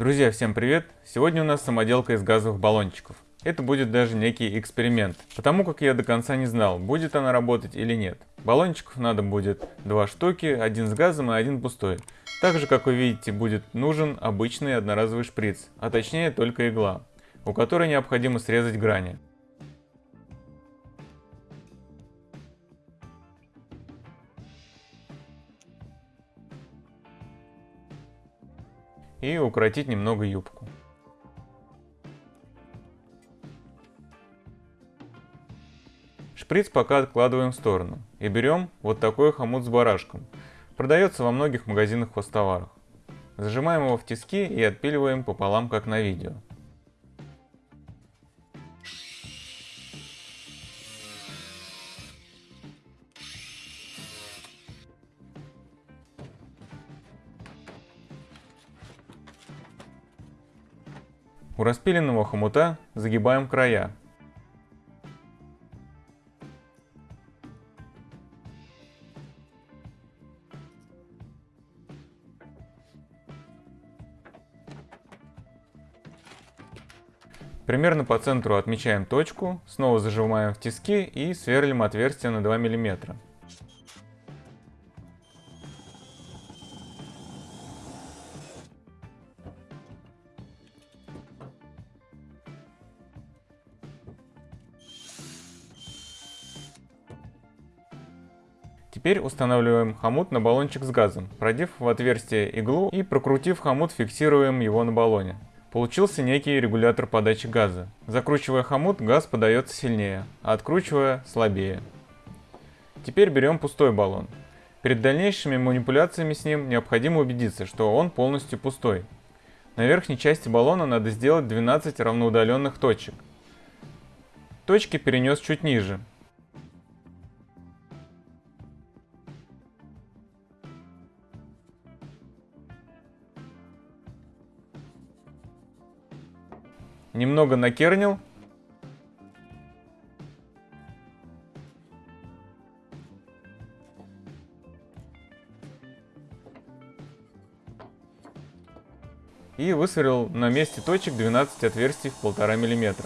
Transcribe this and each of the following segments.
Друзья, всем привет! Сегодня у нас самоделка из газовых баллончиков. Это будет даже некий эксперимент, потому как я до конца не знал, будет она работать или нет. Баллончиков надо будет два штуки, один с газом и один пустой. Также, как вы видите, будет нужен обычный одноразовый шприц, а точнее только игла, у которой необходимо срезать грани. И укоротить немного юбку. Шприц пока откладываем в сторону и берем вот такой хомут с барашком. Продается во многих магазинах хостоварах. Зажимаем его в тиски и отпиливаем пополам, как на видео. У распиленного хомута загибаем края. Примерно по центру отмечаем точку, снова зажимаем в тиски и сверлим отверстие на 2 мм. Теперь устанавливаем хомут на баллончик с газом, продев в отверстие иглу и прокрутив хомут, фиксируем его на баллоне. Получился некий регулятор подачи газа. Закручивая хомут, газ подается сильнее, а откручивая слабее. Теперь берем пустой баллон. Перед дальнейшими манипуляциями с ним необходимо убедиться, что он полностью пустой. На верхней части баллона надо сделать 12 равноудаленных точек. Точки перенес чуть ниже, немного накернил. И высверлил на месте точек 12 отверстий в 1,5 мм.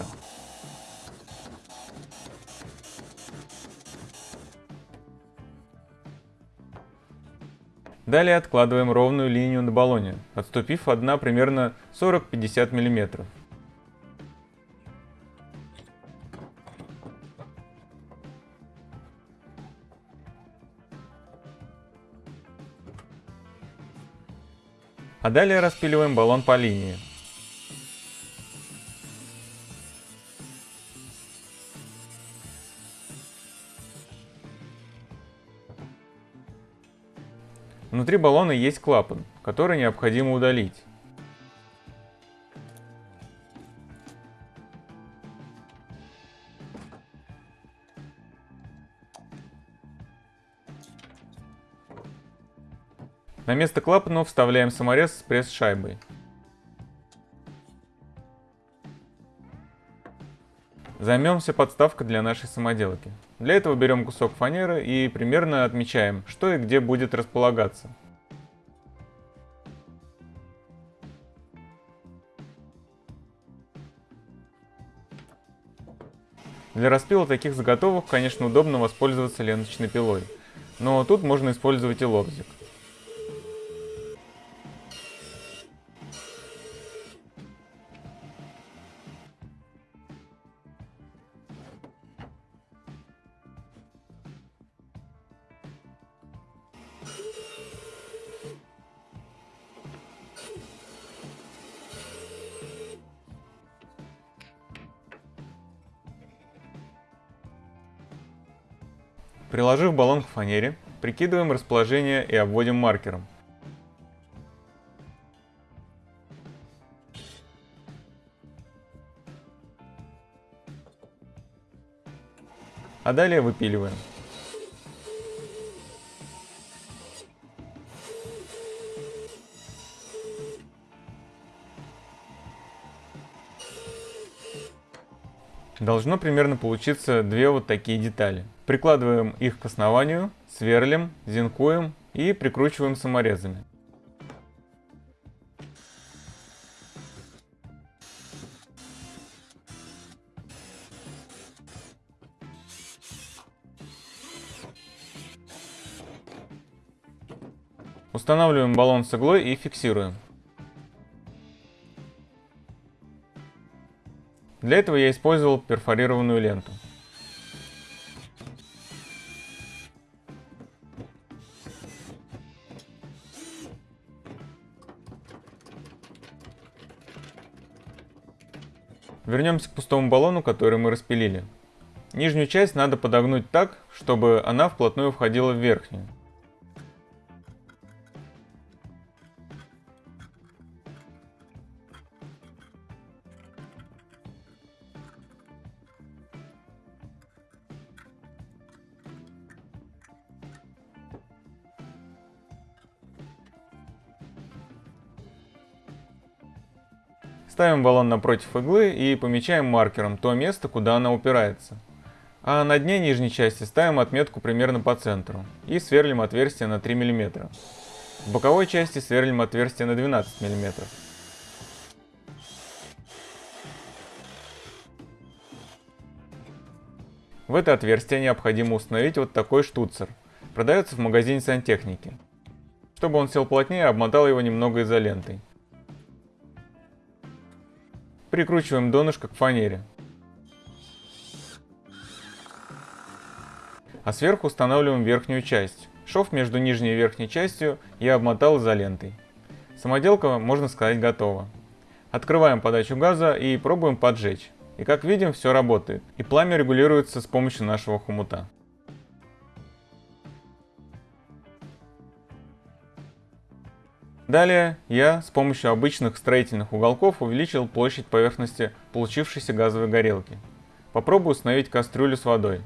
Далее откладываем ровную линию на баллоне, отступив от дна примерно 40-50 мм. А далее распиливаем баллон по линии. Внутри баллона есть клапан, который необходимо удалить. На место клапанов вставляем саморез с пресс-шайбой. Займемся подставкой для нашей самоделки. Для этого берем кусок фанеры и примерно отмечаем, что и где будет располагаться. Для распила таких заготовок, конечно, удобно воспользоваться ленточной пилой, но тут можно использовать и лобзик. Приложив баллон к фанере, прикидываем расположение и обводим маркером. А далее выпиливаем. Должно примерно получиться две вот такие детали. Прикладываем их к основанию, сверлим, зенкуем и прикручиваем саморезами. Устанавливаем баллон с иглой и фиксируем. Для этого я использовал перфорированную ленту. Вернемся к пустому баллону, который мы распилили. Нижнюю часть надо подогнуть так, чтобы она вплотную входила в верхнюю. Ставим баллон напротив иглы и помечаем маркером то место, куда она упирается. А на дне нижней части ставим отметку примерно по центру и сверлим отверстие на 3 мм. В боковой части сверлим отверстие на 12 мм. В это отверстие необходимо установить вот такой штуцер. Продается в магазине сантехники. Чтобы он сел плотнее, обмотал его немного изолентой. Прикручиваем донышко к фанере. А сверху устанавливаем верхнюю часть. Шов между нижней и верхней частью я обмотал изолентой. Самоделка, можно сказать, готова. Открываем подачу газа и пробуем поджечь. И как видим, все работает. И пламя регулируется с помощью нашего хомута. Далее я с помощью обычных строительных уголков увеличил площадь поверхности получившейся газовой горелки. Попробую установить кастрюлю с водой.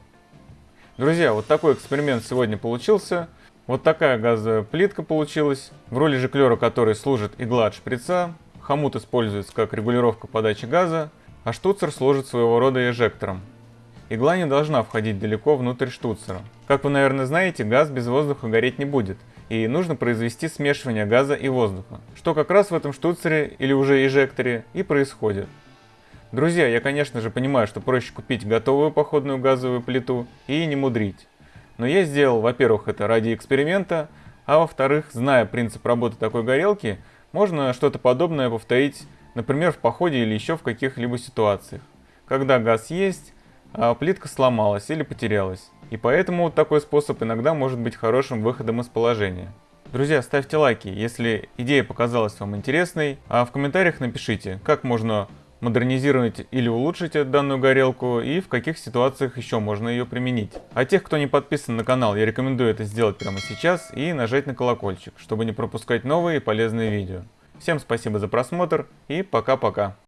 Друзья, вот такой эксперимент сегодня получился. Вот такая газовая плитка получилась. В роли жиклера которой служит игла от шприца. Хомут используется как регулировка подачи газа, а штуцер служит своего рода эжектором. Игла не должна входить далеко внутрь штуцера. Как вы, наверное, знаете, газ без воздуха гореть не будет, и нужно произвести смешивание газа и воздуха, что как раз в этом штуцере или уже эжекторе и происходит. Друзья, я конечно же понимаю, что проще купить готовую походную газовую плиту и не мудрить. Но я сделал, во-первых, это ради эксперимента, а во-вторых, зная принцип работы такой горелки, можно что-то подобное повторить, например, в походе или еще в каких-либо ситуациях. Когда газ есть, а плитка сломалась или потерялась. И поэтому такой способ иногда может быть хорошим выходом из положения. Друзья, ставьте лайки, если идея показалась вам интересной, а в комментариях напишите, как можно модернизировать или улучшить данную горелку и в каких ситуациях еще можно ее применить. А тех, кто не подписан на канал, я рекомендую это сделать прямо сейчас и нажать на колокольчик, чтобы не пропускать новые полезные видео. Всем спасибо за просмотр и пока-пока.